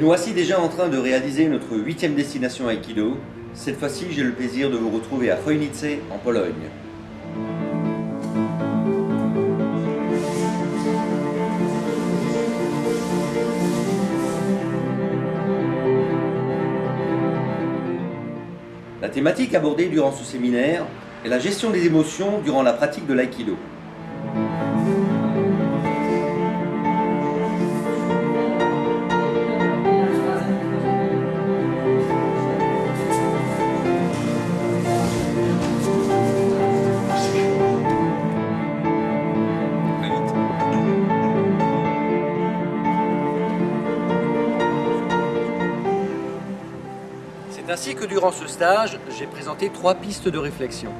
nous voici déjà en train de réaliser notre huitième destination Aikido. Cette fois-ci, j'ai le plaisir de vous retrouver à Chojnice, en Pologne. La thématique abordée durant ce séminaire est la gestion des émotions durant la pratique de l'aïkido. Ainsi que durant ce stage, j'ai présenté trois pistes de réflexion.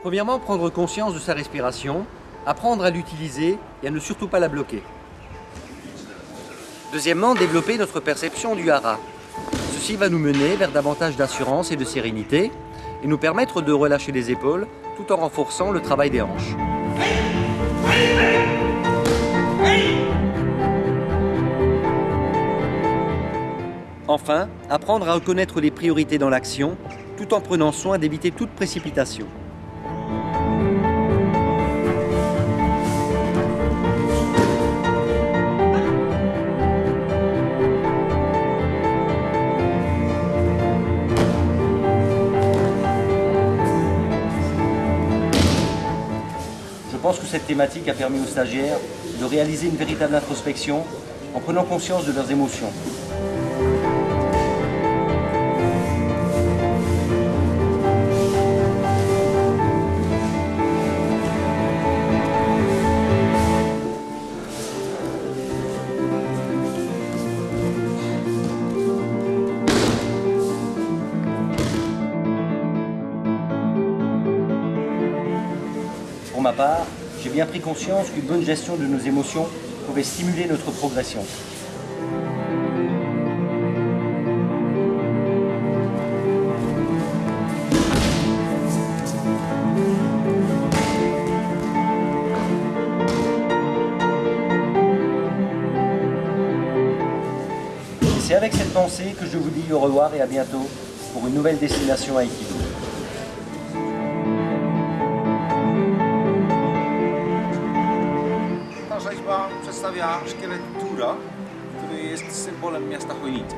Premièrement, prendre conscience de sa respiration, apprendre à l'utiliser et à ne surtout pas la bloquer. Deuxièmement, développer notre perception du hara. Ceci va nous mener vers davantage d'assurance et de sérénité et nous permettre de relâcher les épaules tout en renforçant le travail des hanches. Enfin, apprendre à reconnaître les priorités dans l'action tout en prenant soin d'éviter toute précipitation. Je pense que cette thématique a permis aux stagiaires de réaliser une véritable introspection en prenant conscience de leurs émotions. Ma part, j'ai bien pris conscience qu'une bonne gestion de nos émotions pouvait stimuler notre progression. C'est avec cette pensée que je vous dis au revoir et à bientôt pour une nouvelle destination Aikido. przedstawia szkielet Dura, który jest symbolem miasta Chojnicy.